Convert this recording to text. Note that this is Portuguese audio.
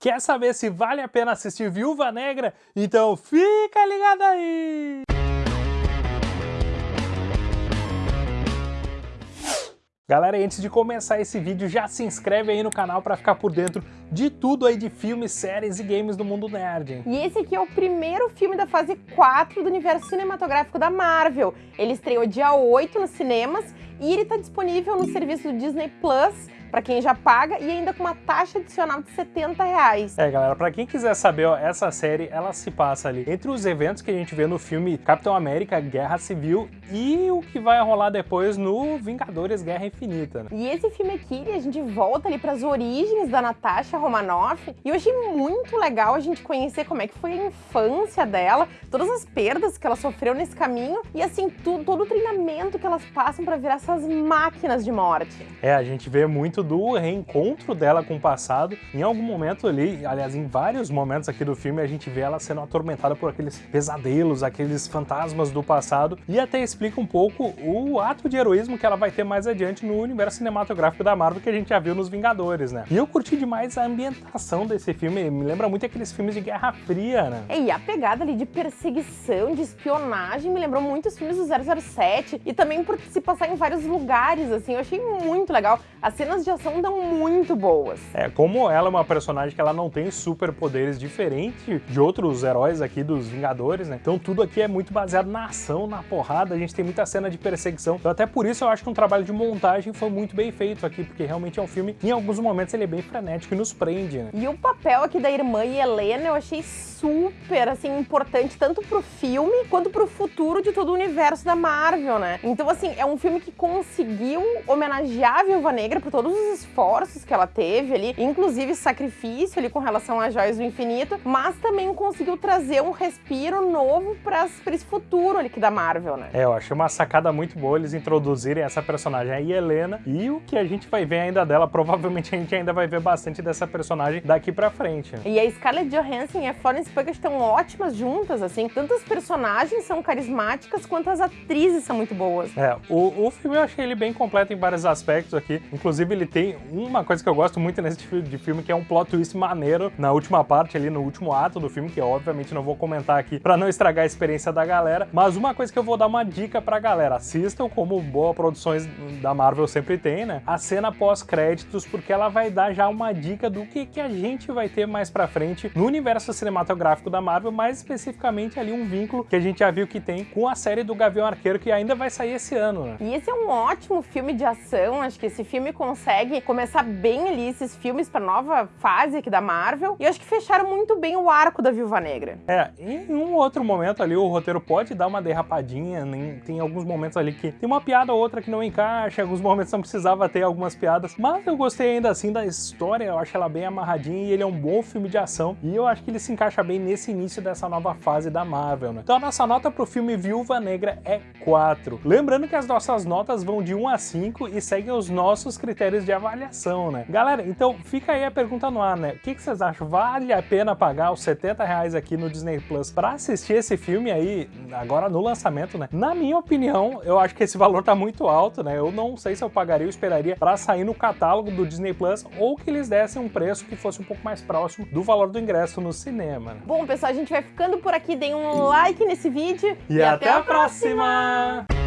Quer saber se vale a pena assistir Viúva Negra? Então fica ligado aí! Galera, antes de começar esse vídeo, já se inscreve aí no canal para ficar por dentro de tudo aí de filmes, séries e games do mundo nerd. E esse aqui é o primeiro filme da fase 4 do universo cinematográfico da Marvel. Ele estreou dia 8 nos cinemas e ele está disponível no serviço do Disney Plus para quem já paga e ainda com uma taxa adicional de 70 reais. É, galera, para quem quiser saber, ó, essa série, ela se passa ali entre os eventos que a gente vê no filme Capitão América Guerra Civil e o que vai rolar depois no Vingadores Guerra Infinita. Né? E esse filme aqui, a gente volta ali para as origens da Natasha Romanoff e eu achei muito legal a gente conhecer como é que foi a infância dela, todas as perdas que ela sofreu nesse caminho e assim, tudo, todo o treinamento que elas passam para virar essas máquinas de morte. É, a gente vê muito do reencontro dela com o passado. Em algum momento ali, aliás, em vários momentos aqui do filme, a gente vê ela sendo atormentada por aqueles pesadelos, aqueles fantasmas do passado, e até explica um pouco o ato de heroísmo que ela vai ter mais adiante no universo cinematográfico da Marvel que a gente já viu nos Vingadores, né? E eu curti demais a ambientação desse filme, me lembra muito aqueles filmes de Guerra Fria, né? E a pegada ali de perseguição, de espionagem, me lembrou muito os filmes do 007, e também por se passar em vários lugares, assim, eu achei muito legal. As cenas de de ação dão muito boas. É, como ela é uma personagem que ela não tem superpoderes diferente de outros heróis aqui dos Vingadores, né? Então tudo aqui é muito baseado na ação, na porrada, a gente tem muita cena de perseguição. Então até por isso eu acho que um trabalho de montagem foi muito bem feito aqui, porque realmente é um filme, em alguns momentos ele é bem frenético e nos prende, né? E o papel aqui da irmã e Helena eu achei super, assim, importante, tanto pro filme, quanto pro futuro de todo o universo da Marvel, né? Então, assim, é um filme que conseguiu homenagear a Viúva Negra por todos os esforços que ela teve ali, inclusive sacrifício ali com relação às joias do infinito, mas também conseguiu trazer um respiro novo para esse futuro ali que da Marvel, né? É, eu achei uma sacada muito boa eles introduzirem essa personagem aí, Helena, e o que a gente vai ver ainda dela, provavelmente a gente ainda vai ver bastante dessa personagem daqui pra frente. E a Scarlett Johansson e a Florence Pugh estão ótimas juntas, assim, tanto as personagens são carismáticas, quanto as atrizes são muito boas. É, o, o filme eu achei ele bem completo em vários aspectos aqui, inclusive ele tem uma coisa que eu gosto muito nesse tipo de filme, que é um plot twist maneiro na última parte ali, no último ato do filme, que obviamente não vou comentar aqui pra não estragar a experiência da galera, mas uma coisa que eu vou dar uma dica pra galera, assistam como boas produções da Marvel sempre tem, né? A cena pós-créditos, porque ela vai dar já uma dica do que, que a gente vai ter mais pra frente no universo cinematográfico da Marvel, mais especificamente ali um vínculo que a gente já viu que tem com a série do Gavião Arqueiro, que ainda vai sair esse ano, né? E esse é um ótimo filme de ação, acho que esse filme consegue consegue começar bem ali esses filmes pra nova fase aqui da Marvel. E eu acho que fecharam muito bem o arco da Viúva Negra. É, em um outro momento ali o roteiro pode dar uma derrapadinha, tem alguns momentos ali que tem uma piada ou outra que não encaixa, alguns momentos não precisava ter algumas piadas, mas eu gostei ainda assim da história, eu acho ela bem amarradinha e ele é um bom filme de ação e eu acho que ele se encaixa bem nesse início dessa nova fase da Marvel, né? Então a nossa nota pro filme Viúva Negra é 4. Lembrando que as nossas notas vão de 1 a 5 e seguem os nossos critérios de avaliação, né? Galera, então fica aí a pergunta no ar, né? O que, que vocês acham? Vale a pena pagar os 70 reais aqui no Disney Plus pra assistir esse filme aí, agora no lançamento, né? Na minha opinião, eu acho que esse valor tá muito alto, né? Eu não sei se eu pagaria ou esperaria pra sair no catálogo do Disney Plus ou que eles dessem um preço que fosse um pouco mais próximo do valor do ingresso no cinema. Né? Bom, pessoal, a gente vai ficando por aqui. Deem um like nesse vídeo e, e até, até, a próxima. próxima.